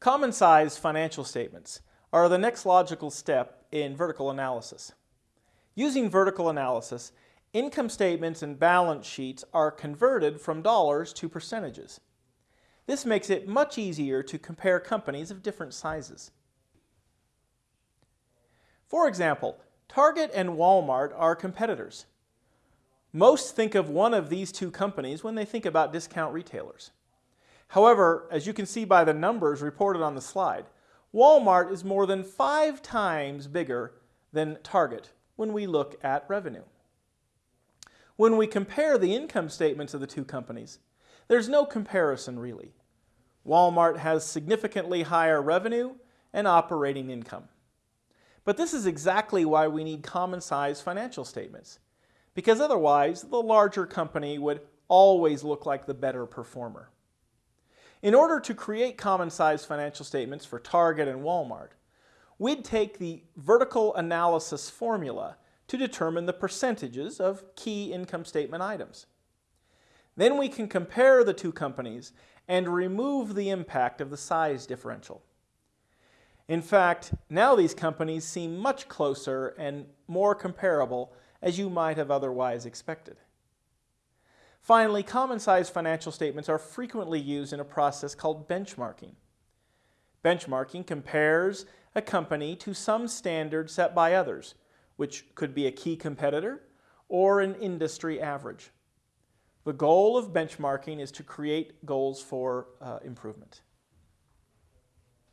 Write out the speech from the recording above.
Common size financial statements are the next logical step in vertical analysis. Using vertical analysis, income statements and balance sheets are converted from dollars to percentages. This makes it much easier to compare companies of different sizes. For example, Target and Walmart are competitors. Most think of one of these two companies when they think about discount retailers. However, as you can see by the numbers reported on the slide, Walmart is more than five times bigger than Target when we look at revenue. When we compare the income statements of the two companies, there's no comparison really. Walmart has significantly higher revenue and operating income. But this is exactly why we need common size financial statements, because otherwise the larger company would always look like the better performer. In order to create common size financial statements for Target and Walmart, we'd take the vertical analysis formula to determine the percentages of key income statement items. Then we can compare the two companies and remove the impact of the size differential. In fact, now these companies seem much closer and more comparable as you might have otherwise expected. Finally, common size financial statements are frequently used in a process called benchmarking. Benchmarking compares a company to some standard set by others, which could be a key competitor or an industry average. The goal of benchmarking is to create goals for uh, improvement.